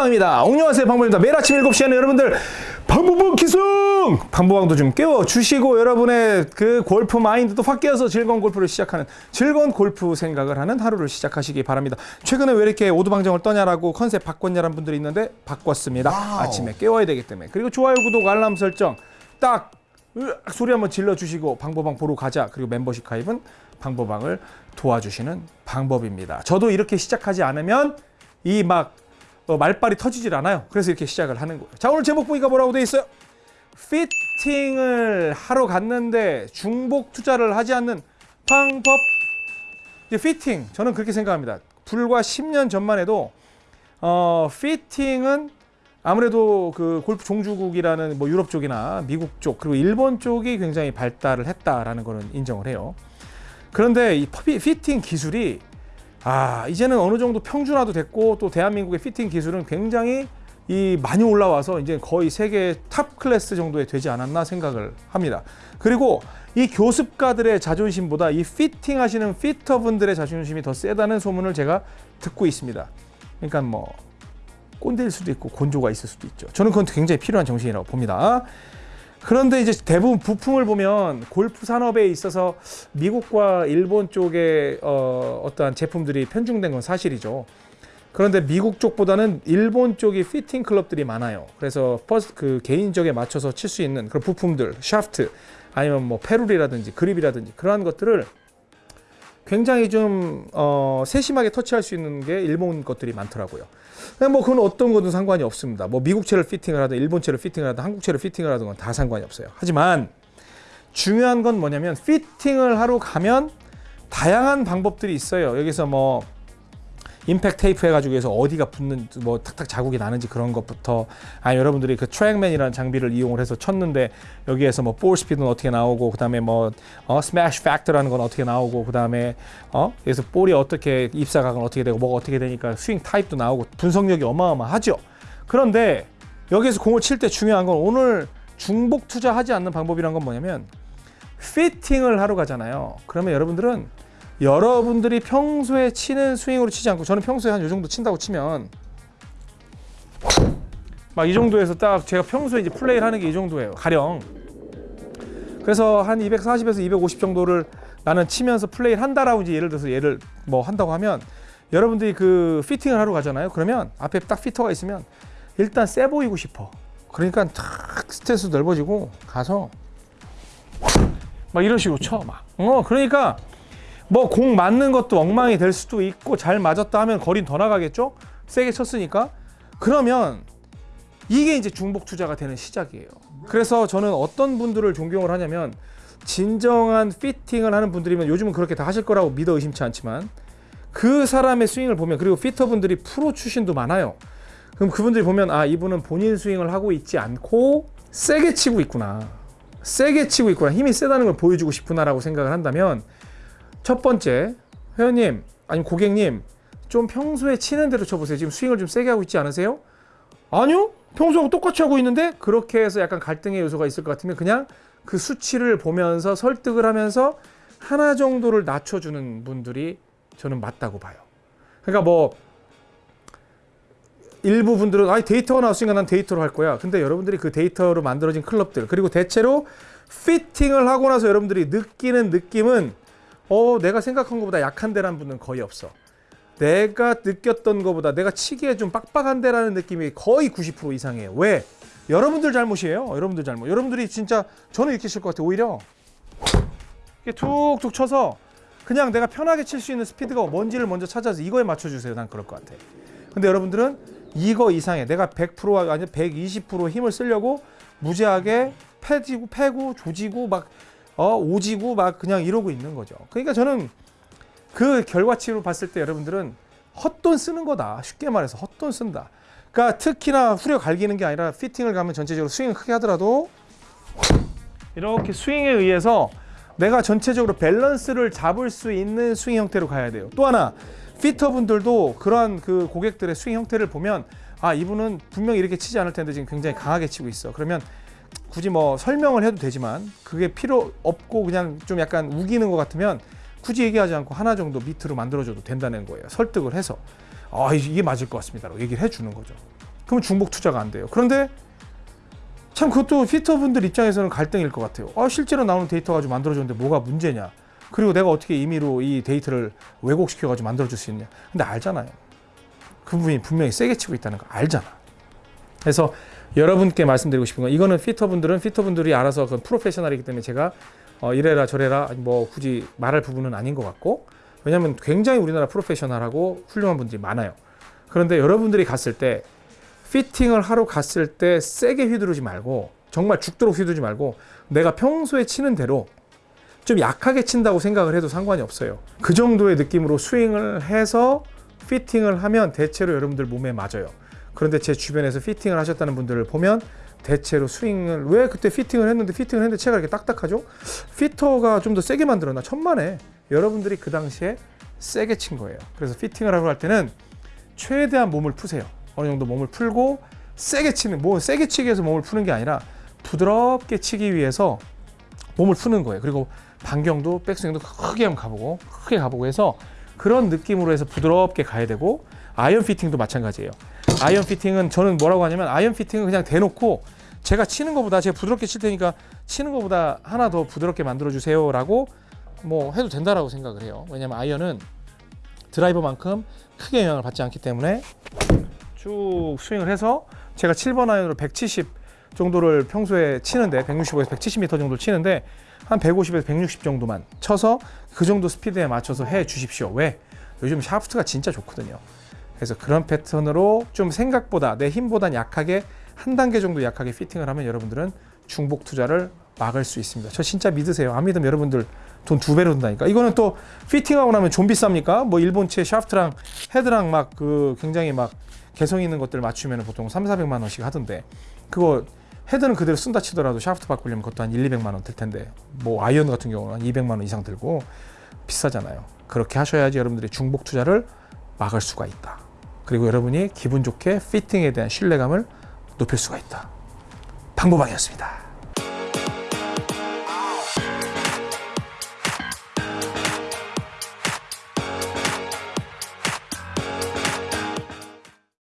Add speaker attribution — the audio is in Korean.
Speaker 1: 방보방입니다. 옹녕하세요 방보입니다. 매일 아침 7시에는 여러분들 방보방 기승! 방보방도 좀 깨워주시고 여러분의 그 골프 마인드도 확 깨어서 즐거운 골프를 시작하는 즐거운 골프 생각을 하는 하루를 시작하시기 바랍니다. 최근에 왜 이렇게 오두방정을 떠냐라고 컨셉 바꿨냐라는 분들이 있는데 바꿨습니다. 아침에 깨워야 되기 때문에. 그리고 좋아요, 구독, 알람 설정 딱 으악 소리 한번 질러주시고 방보방 보러 가자. 그리고 멤버십 가입은 방보방을 도와주시는 방법입니다. 저도 이렇게 시작하지 않으면 이막 어, 말빨이 터지질 않아요. 그래서 이렇게 시작을 하는 거예요. 자 오늘 제목 보니까 뭐라고 돼 있어요? 피팅을 하러 갔는데 중복 투자를 하지 않는 방법. 이제 피팅 저는 그렇게 생각합니다. 불과 10년 전만 해도 어, 피팅은 아무래도 그 골프 종주국이라는 뭐 유럽 쪽이나 미국 쪽 그리고 일본 쪽이 굉장히 발달을 했다라는 거는 인정을 해요. 그런데 이 피팅 기술이 아 이제는 어느 정도 평준화도 됐고 또 대한민국의 피팅 기술은 굉장히 이 많이 올라와서 이제 거의 세계 top class 정도에 되지 않았나 생각을 합니다. 그리고 이 교습가들의 자존심보다 이 피팅 하시는 fitter분들의 자존심이 더 세다는 소문을 제가 듣고 있습니다. 그러니까 뭐 꼰대일 수도 있고 곤조가 있을 수도 있죠. 저는 그건 굉장히 필요한 정신이라고 봅니다. 그런데 이제 대부분 부품을 보면 골프 산업에 있어서 미국과 일본 쪽에 어, 어떠한 제품들이 편중된 건 사실이죠. 그런데 미국 쪽보다는 일본 쪽이 피팅 클럽들이 많아요. 그래서 퍼스 그 개인적에 맞춰서 칠 수 있는 그런 부품들, 샤프트 아니면 뭐 ferrule이라든지 그립이라든지 그러한 것들을 굉장히 좀 어, 세심하게 터치할 수 있는 게 일본 것들이 많더라고요. 뭐 그건 어떤 거든 상관이 없습니다. 뭐 미국 채를 피팅을 하든 일본 채를 피팅을 하든 한국 채를 피팅을 하든 건다 상관이 없어요. 하지만 중요한 건 뭐냐면 피팅을 하러 가면 다양한 방법들이 있어요. 여기서 뭐 impact tape 해가지고 해서 어디가 붙는 뭐 탁탁 자국이 나는지 그런 것부터 아니 여러분들이 그 트랙맨이라는 장비를 이용을 해서 쳤는데 여기에서 뭐 볼 스피드는 어떻게 나오고 그 다음에 뭐 어, smash factor라는 건 어떻게 나오고 그 다음에 어 그래서 볼이 어떻게 입사각은 어떻게 되고 뭐가 어떻게 되니까 스윙 타입도 나오고 분석력이 어마어마하죠. 그런데 여기서 공을 칠 때 중요한 건 오늘 중복 투자하지 않는 방법이란 건 뭐냐면 피팅을 하러 가잖아요. 그러면 여러분들은 여러분들이 평소에 치는 스윙으로 치지 않고 저는 평소에 한요 정도 친다고 치면 막 이 정도에서 딱 제가 평소에 이제 플레이를 하는 게 이 정도예요. 가령 그래서 한 240에서 250 정도를 나는 치면서 플레이를 한다라고 이제 예를 들어서 예를 뭐 한다고 하면 여러분들이 그 피팅을 하러 가잖아요. 그러면 앞에 딱 피터가 있으면 일단 세 보이고 싶어. 그러니까 탁 스탠스 넓어지고 가서 막 이런 식으로 쳐 막. 어 그러니까 뭐 공 맞는 것도 엉망이 될 수도 있고 잘 맞았다 하면 거리는 더 나가겠죠? 세게 쳤으니까. 그러면 이게 이제 중복 투자가 되는 시작이에요. 그래서 저는 어떤 분들을 존경을 하냐면 진정한 피팅을 하는 분들이면 요즘은 그렇게 다 하실 거라고 믿어 의심치 않지만 그 사람의 스윙을 보면 그리고 피터분들이 프로 출신도 많아요. 그럼 그분들이 보면 아 이분은 본인 스윙을 하고 있지 않고 세게 치고 있구나. 세게 치고 있구나. 힘이 세다는 걸 보여주고 싶구나 라고 생각을 한다면 첫 번째 회원님 아니면 고객님 좀 평소에 치는 대로 쳐보세요. 지금 스윙을 좀 세게 하고 있지 않으세요? 아니요. 평소하고 똑같이 하고 있는데 그렇게 해서 약간 갈등의 요소가 있을 것 같으면 그냥 그 수치를 보면서 설득을 하면서 하나 정도를 낮춰주는 분들이 저는 맞다고 봐요. 그러니까 뭐 일부 분들은 아 데이터가 나왔으니까 난 데이터로 할 거야. 근데 여러분들이 그 데이터로 만들어진 클럽들 그리고 대체로 피팅을 하고 나서 여러분들이 느끼는 느낌은 어 내가 생각한 것보다 약한 데라는 분은 거의 없어. 내가 느꼈던 것보다 내가 치기에 좀 빡빡한 데라는 느낌이 거의 90% 이상이에요. 왜? 여러분들 잘못이에요. 여러분들 잘못. 여러분들이 진짜 저는 이렇게 칠 것 같아요. 오히려 이렇게 툭툭 쳐서 그냥 내가 편하게 칠 수 있는 스피드가 뭔지를 먼저 찾아서 이거에 맞춰주세요. 난 그럴 것 같아. 근데 여러분들은 이거 이상에 내가 100% 아니 120% 힘을 쓰려고 무지하게 패지고 패고 조지고 막 어, 오지고 막 그냥 이러고 있는 거죠. 그러니까 저는 그 결과치로 봤을 때 여러분들은 헛돈 쓰는 거다. 쉽게 말해서 헛돈 쓴다. 그러니까 특히나 후려 갈기는 게 아니라 피팅을 가면 전체적으로 스윙을 크게 하더라도 이렇게 스윙에 의해서 내가 전체적으로 밸런스를 잡을 수 있는 스윙 형태로 가야 돼요. 또 하나 fitter분들도 그러한 그 고객들의 스윙 형태를 보면 아 이분은 분명히 이렇게 치지 않을 텐데 지금 굉장히 강하게 치고 있어. 그러면 굳이 뭐 설명을 해도 되지만 그게 필요 없고 그냥 좀 약간 우기는 것 같으면 굳이 얘기하지 않고 하나 정도 밑으로 만들어줘도 된다는 거예요. 설득을 해서 아 이게 맞을 것 같습니다 라고 얘기를 해주는 거죠. 그러면 중복 투자가 안 돼요. 그런데 참 그것도 피터분들 입장에서는 갈등일 것 같아요. 아, 실제로 나오는 데이터 가지고 만들어줬는데 뭐가 문제냐. 그리고 내가 어떻게 임의로 이 데이터를 왜곡시켜가지고 만들어줄 수 있냐. 근데 알잖아요. 그분이 분명히 세게 치고 있다는 거 알잖아. 그래서 여러분께 말씀드리고 싶은 건 이거는 피터분들은 피터분들이 알아서 그 프로페셔널이기 때문에 제가 어, 이래라 저래라 뭐 굳이 말할 부분은 아닌 것 같고 왜냐하면 굉장히 우리나라 프로페셔널하고 훌륭한 분들이 많아요. 그런데 여러분들이 갔을 때 피팅을 하러 갔을 때 세게 휘두르지 말고 정말 죽도록 휘두르지 말고 내가 평소에 치는 대로 좀 약하게 친다고 생각을 해도 상관이 없어요. 그 정도의 느낌으로 스윙을 해서 피팅을 하면 대체로 여러분들 몸에 맞아요. 그런데 제 주변에서 피팅을 하셨다는 분들을 보면 대체로 스윙을 왜 그때 피팅을 했는데 피팅을 했는데 채가 이렇게 딱딱하죠? fitter가 좀 더 세게 만들었나 천만에 여러분들이 그 당시에 세게 친 거예요. 그래서 피팅을 하고 할 때는 최대한 몸을 푸세요. 어느 정도 몸을 풀고 세게 치는 뭐 세게 치기 위해서 몸을 푸는 게 아니라 부드럽게 치기 위해서 몸을 푸는 거예요. 그리고 반경도 백스윙도 크게 한번 가보고 크게 가보고 해서 그런 느낌으로 해서 부드럽게 가야 되고 아이언 피팅도 마찬가지예요. 아이언 피팅은 저는 뭐라고 하냐면 아이언 피팅은 그냥 대놓고 제가 치는 것보다 제가 부드럽게 칠 테니까 치는 것보다 하나 더 부드럽게 만들어 주세요 라고 뭐 해도 된다라고 생각을 해요. 왜냐면 아이언은 드라이버만큼 크게 영향을 받지 않기 때문에 쭉 스윙을 해서 제가 7번 아이언으로 170 정도를 평소에 치는데 165에서 170m 정도 치는데 한 150에서 160 정도만 쳐서 그 정도 스피드에 맞춰서 해 주십시오. 왜? 요즘 샤프트가 진짜 좋거든요. 그래서 그런 패턴으로 좀 생각보다 내 힘보단 약하게 한 단계 정도 약하게 피팅을 하면 여러분들은 중복 투자를 막을 수 있습니다. 저 진짜 믿으세요. 안 믿으면 여러분들 돈 두 배로 든다니까. 이거는 또 피팅하고 나면 좀 비쌉니까? 뭐 일본 채 샤프트랑 헤드랑 막 그 굉장히 막 개성 있는 것들 맞추면 보통 3, 400만 원씩 하던데 그거 헤드는 그대로 쓴다 치더라도 샤프트 바꾸려면 그것도 한 1, 200만 원 들 텐데 뭐 아이언 같은 경우는 한 200만 원 이상 들고 비싸잖아요. 그렇게 하셔야지 여러분들이 중복 투자를 막을 수가 있다. 그리고 여러분이 기분 좋게 피팅에 대한 신뢰감을 높일 수가 있다. 방법방이었습니다.